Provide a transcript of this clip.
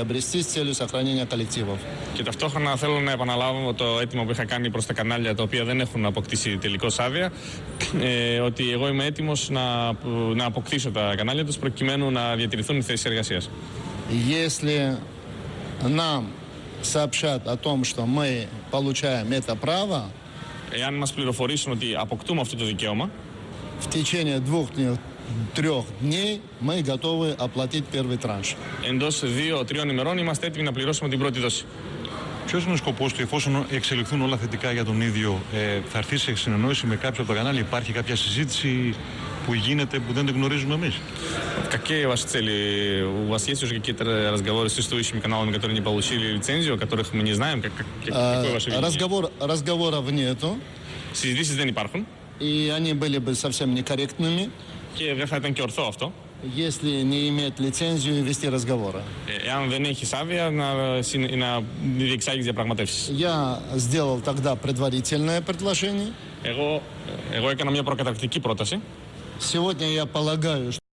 обрести с целью сохранения коллективов. Και ταυτόχρονα θέλω να επαναλάβω το αίτημα που είχα κάνει προς τα κανάλια τα οποία δεν έχουν αποκτήσει τελικώ άδεια. Ε, ότι εγώ είμαι έτοιμος να, να αποκτήσω τα κανάλια τους προκειμένου να διατηρηθούν οι θέσεις εργασίας. Если нам сообщат о том, что мы получаем это право, Εάν μας πληροφορήσουν ότι αποκτούμε αυτό το δικαίωμα, в течение двух-трех дней мы готовы оплатить первый транш. εντός δύο-τριών ημερών είμαστε έτοιμοι να πληρώσουμε την πρώτη δόση. Ποιο είναι ο σκοπό του, εφόσον εξελιχθούν όλα θετικά για τον ίδιο, ε, θα έρθει σε συνεννόηση με κάποιο από τα κανάλια, υπάρχει κάποια συζήτηση που γίνεται που δεν την γνωρίζουμε εμεί. Какие ваши цели? У вас есть уже какие-то разговоры с существующими каналами, которые не получили лицензию, о которых мы не знаем? Как, как, А, какое ваше видение? Разговор, разговоров нету, Συζητήσεις δεν υπάρχουν и они были бы совсем некорректными, Если не имеет лицензию вести разговоры. Я сделал тогда предварительное предложение. Сегодня я полагаю, что